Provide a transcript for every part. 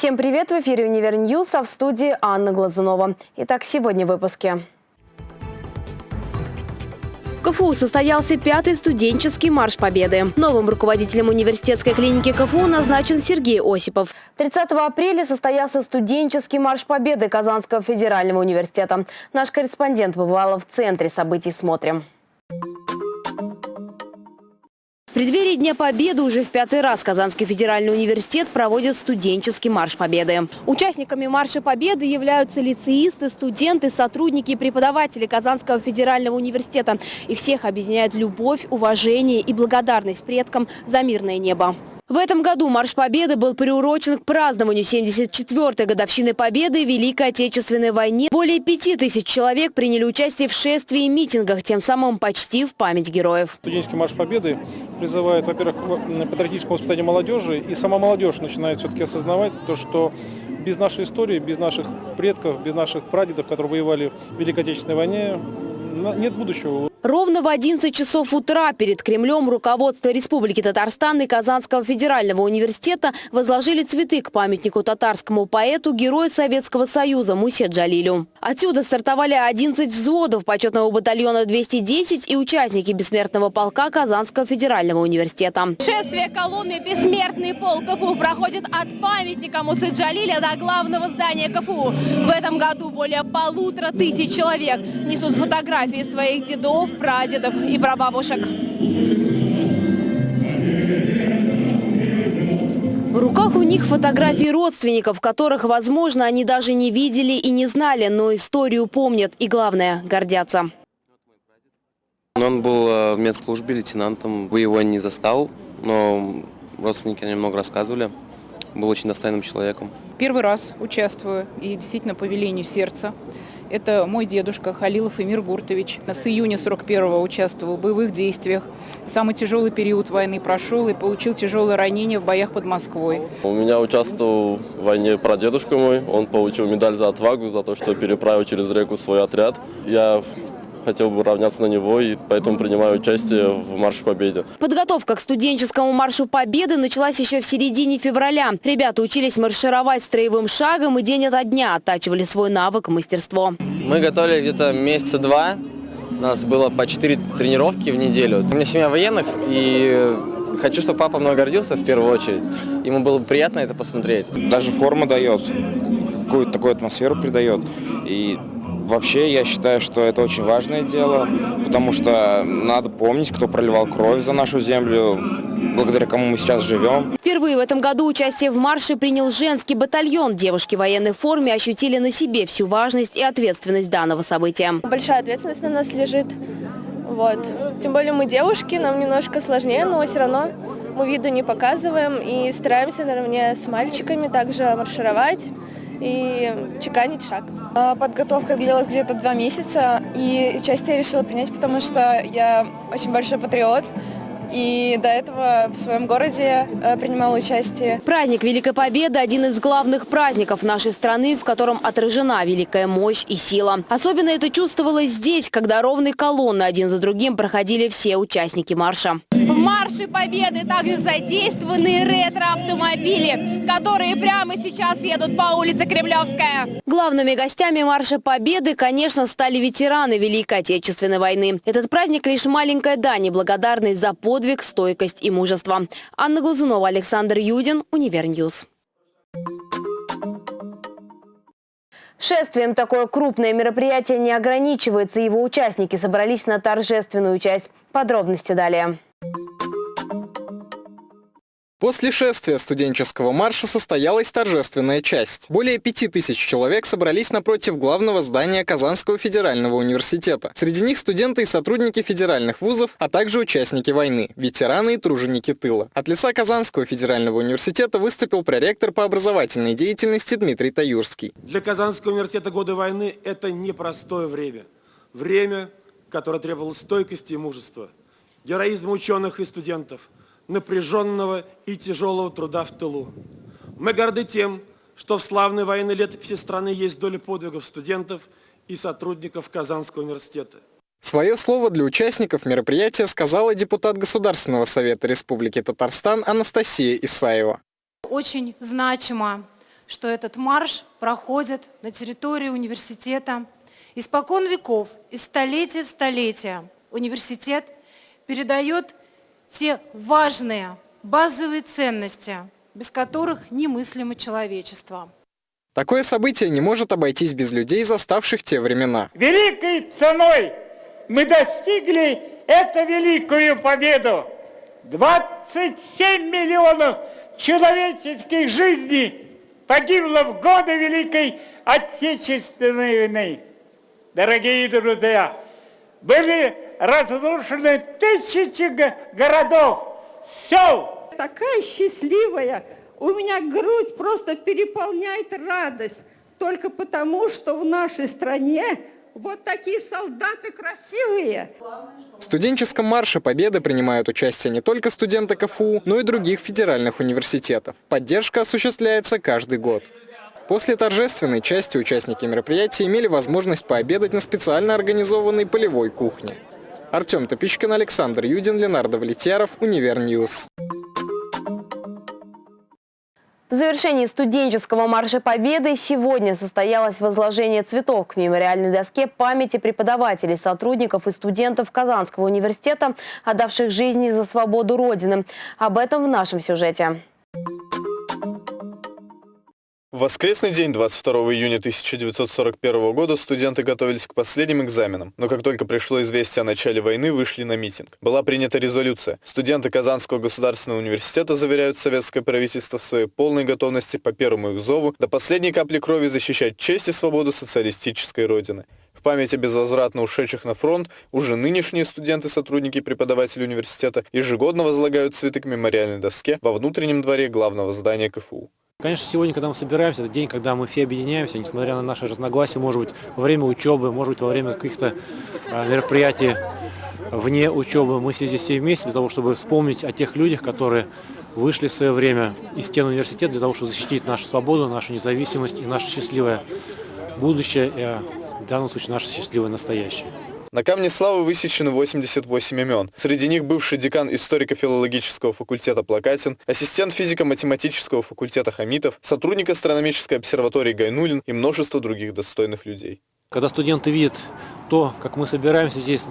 Всем привет! В эфире «Универ News», а в студии Анна Глазунова. Итак, сегодня в выпуске. В КФУ состоялся пятый студенческий марш Победы. Новым руководителем университетской клиники КФУ назначен Сергей Осипов. 30 апреля состоялся студенческий марш Победы Казанского федерального университета. Наш корреспондент побывала в центре событий «Смотрим». Преддверии Дня Победы уже в пятый раз Казанский федеральный университет проводит студенческий марш Победы. Участниками Марша Победы являются лицеисты, студенты, сотрудники и преподаватели Казанского федерального университета. Их всех объединяет любовь, уважение и благодарность предкам за мирное небо. В этом году Марш Победы был приурочен к празднованию 74-й годовщины Победы в Великой Отечественной войне. Более пяти тысяч человек приняли участие в шествии и митингах, тем самым почти в память героев. Студенческий марш Победы призывает, во-первых, к патриотическому воспитанию молодежи, и сама молодежь начинает все-таки осознавать то, что без нашей истории, без наших предков, без наших прадедов, которые воевали в Великой Отечественной войне, нет будущего. Ровно в 11 часов утра перед Кремлем руководство Республики Татарстан и Казанского федерального университета возложили цветы к памятнику татарскому поэту, герою Советского Союза Мусе Джалилю. Отсюда стартовали 11 взводов почетного батальона 210 и участники бессмертного полка Казанского федерального университета. Шествие колонны «Бессмертный полк КФУ» проходит от памятника Мусы Джалиля до главного здания КФУ. В этом году более полутора тысяч человек несут фотографии своих дедов, прадедов и прабабушек. В руках у них фотографии родственников, которых, возможно, они даже не видели и не знали, но историю помнят и, главное, гордятся. Он был э, в медслужбе лейтенантом. Вы его не застал, но родственники немного рассказывали. Был очень достойным человеком. Первый раз участвую и действительно по велению сердца. Это мой дедушка Халилов Эмир Гуртович. С июня 41-го участвовал в боевых действиях. Самый тяжелый период войны прошел и получил тяжелое ранение в боях под Москвой. У меня участвовал в войне прадедушка мой. Он получил медаль за отвагу, за то, что переправил через реку свой отряд. Я хотел бы равняться на него, и поэтому принимаю участие в Марше Победы. Подготовка к студенческому Маршу Победы началась еще в середине февраля. Ребята учились маршировать строевым шагом и день ото дня оттачивали свой навык и мастерство. Мы готовили где-то месяца два. У нас было по четыре тренировки в неделю. У меня семья военных, и хочу, чтобы папа мной гордился в первую очередь. Ему было бы приятно это посмотреть. Даже форма дает, какую-то такую атмосферу придает. И Вообще, я считаю, что это очень важное дело, потому что надо помнить, кто проливал кровь за нашу землю, благодаря кому мы сейчас живем. Впервые в этом году участие в марше принял женский батальон. Девушки в военной форме ощутили на себе всю важность и ответственность данного события. Большая ответственность на нас лежит. Вот. Тем более мы девушки, нам немножко сложнее, но все равно мы виду не показываем и стараемся наравне с мальчиками также маршировать и чеканить шаг. А, подготовка длилась где-то два месяца, и участие я решила принять, потому что я очень большой патриот. И до этого в своем городе э, принимала участие. Праздник Великой Победы – один из главных праздников нашей страны, в котором отражена великая мощь и сила. Особенно это чувствовалось здесь, когда ровной колонны один за другим проходили все участники марша. Марше Победы также задействованы ретро-автомобили, которые прямо сейчас едут по улице Кремлевская. Главными гостями марша Победы, конечно, стали ветераны Великой Отечественной войны. Этот праздник лишь маленькая дань и благодарность за подвиг, стойкость и мужество. Анна Глазунова, Александр Юдин, Универ News. Шествием такое крупное мероприятие не ограничивается. Его участники собрались на торжественную часть. Подробности далее. После шествия студенческого марша состоялась торжественная часть. Более пяти тысяч человек собрались напротив главного здания Казанского федерального университета. Среди них студенты и сотрудники федеральных вузов, а также участники войны, ветераны и труженики тыла. От лица Казанского федерального университета выступил проректор по образовательной деятельности Дмитрий Таюрский. Для Казанского университета годы войны – это непростое время. Время, которое требовало стойкости и мужества, героизма ученых и студентов – напряженного и тяжелого труда в тылу. Мы горды тем, что в славной военной летописи страны есть доля подвигов студентов и сотрудников Казанского университета. Свое слово для участников мероприятия сказала депутат Государственного совета Республики Татарстан Анастасия Исаева. Очень значимо, что этот марш проходит на территории университета. Испокон веков, из столетия в столетие университет передает те важные базовые ценности, без которых немыслимо человечество. Такое событие не может обойтись без людей, заставших те времена. Великой ценой мы достигли эту великую победу. 27 миллионов человеческих жизней погибло в годы Великой Отечественной войны. Дорогие друзья, были разрушены тысячи городов, сел. Такая счастливая, у меня грудь просто переполняет радость, только потому, что в нашей стране вот такие солдаты красивые. В студенческом марше Победы принимают участие не только студенты КФУ, но и других федеральных университетов. Поддержка осуществляется каждый год. После торжественной части участники мероприятия имели возможность пообедать на специально организованной полевой кухне. Артем Топичкин, Александр Юдин, Ленар Давлетьяров, Универ News. В завершении студенческого марша Победы сегодня состоялось возложение цветов к мемориальной доске памяти преподавателей, сотрудников и студентов Казанского университета, отдавших жизни за свободу Родины. Об этом в нашем сюжете. В воскресный день, 22 июня 1941 года, студенты готовились к последним экзаменам, но как только пришло известие о начале войны, вышли на митинг. Была принята резолюция. Студенты Казанского государственного университета заверяют советское правительство в своей полной готовности по первому их зову до последней капли крови защищать честь и свободу социалистической Родины. В память о безвозвратно ушедших на фронт уже нынешние студенты-сотрудники и преподаватели университета ежегодно возлагают цветы к мемориальной доске во внутреннем дворе главного здания КФУ. Конечно, сегодня, когда мы собираемся, это день, когда мы все объединяемся, несмотря на наши разногласия, может быть, во время учебы, может быть, во время каких-то а, мероприятий вне учебы. Мы здесь все вместе для того, чтобы вспомнить о тех людях, которые вышли в свое время из стен университета для того, чтобы защитить нашу свободу, нашу независимость и наше счастливое будущее, и в данном случае наше счастливое настоящее. На камне славы высечены 88 имен. Среди них бывший декан историко-филологического факультета Плакатин, ассистент физико-математического факультета Хамитов, сотрудник астрономической обсерватории Гайнулин и множество других достойных людей. Когда студенты видят то, как мы собираемся здесь,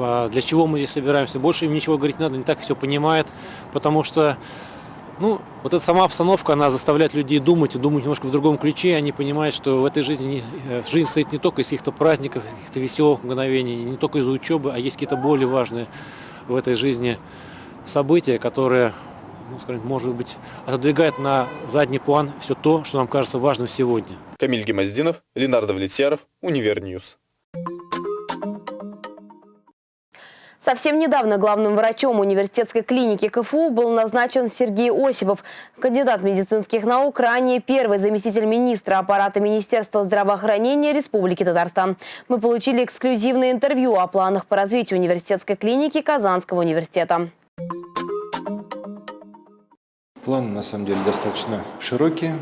а, для чего мы здесь собираемся, больше им ничего говорить надо, не так все понимают, потому что ну, вот эта сама обстановка, она заставляет людей думать и думать немножко в другом ключе. Они понимают, что в этой жизни э, жизнь состоит не только из каких-то праздников, каких-то веселых мгновений, не только из учебы, а есть какие-то более важные в этой жизни события, которые, ну, скажем, может быть, отодвигают на задний план все то, что нам кажется важным сегодня. Камиль Гимаздинов, Ленар Давлетьяров, Универ News. Совсем недавно главным врачом университетской клиники КФУ был назначен Сергей Осипов. Кандидат медицинских наук, ранее первый заместитель министра аппарата Министерства здравоохранения Республики Татарстан. Мы получили эксклюзивное интервью о планах по развитию университетской клиники Казанского университета. Планы на самом деле достаточно широкие.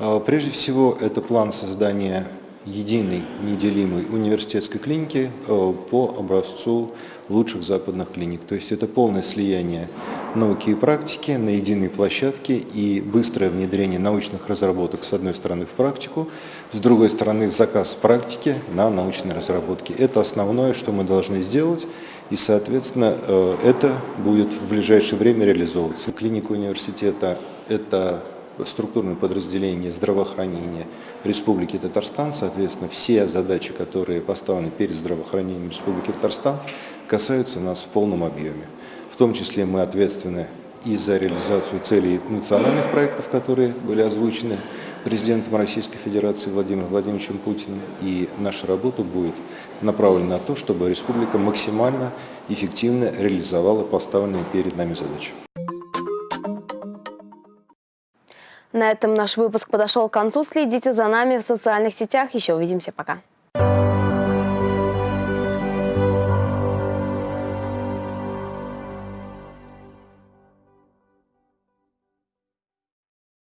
А, прежде всего, это план создания единой неделимой университетской клиники а, по образцу лучших западных клиник. То есть это полное слияние науки и практики на единой площадке и быстрое внедрение научных разработок с одной стороны в практику, с другой стороны заказ практики на научные разработки. Это основное, что мы должны сделать, и, соответственно, э, это будет в ближайшее время реализовываться. Клиника университета – это структурное подразделение здравоохранения Республики Татарстан. Соответственно, все задачи, которые поставлены перед здравоохранением Республики Татарстан, касаются нас в полном объеме. В том числе мы ответственны и за реализацию целей национальных проектов, которые были озвучены президентом Российской Федерации Владимиром Владимировичем Путиным. И наша работа будет направлена на то, чтобы республика максимально эффективно реализовала поставленные перед нами задачи. На этом наш выпуск подошел к концу. Следите за нами в социальных сетях. Еще увидимся. Пока.